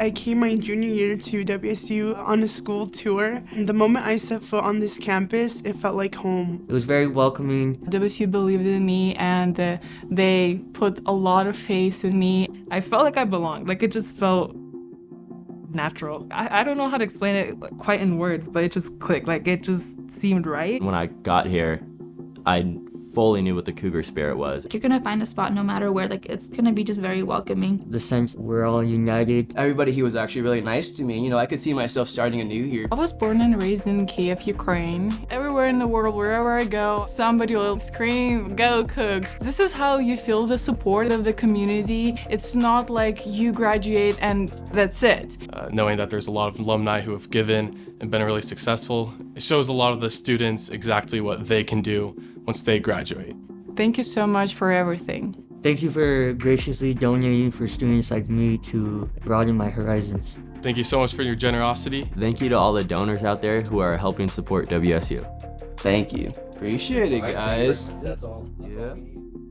I came my junior year to WSU on a school tour. And the moment I set foot on this campus, it felt like home. It was very welcoming. WSU believed in me and uh, they put a lot of faith in me. I felt like I belonged. Like it just felt natural. I, I don't know how to explain it quite in words, but it just clicked. Like it just seemed right. When I got here, I fully knew what the cougar spirit was. You're gonna find a spot no matter where, like it's gonna be just very welcoming. The sense we're all united. Everybody here was actually really nice to me. You know, I could see myself starting anew here. I was born and raised in Kiev, Ukraine. Everywhere in the world, wherever I go, somebody will scream, go Cougs. This is how you feel the support of the community. It's not like you graduate and that's it. Uh, knowing that there's a lot of alumni who have given and been really successful, it shows a lot of the students exactly what they can do once they graduate. Thank you so much for everything. Thank you for graciously donating for students like me to broaden my horizons. Thank you so much for your generosity. Thank you to all the donors out there who are helping support WSU. Thank you. Appreciate it, guys. That's all. That's Yeah. all we need.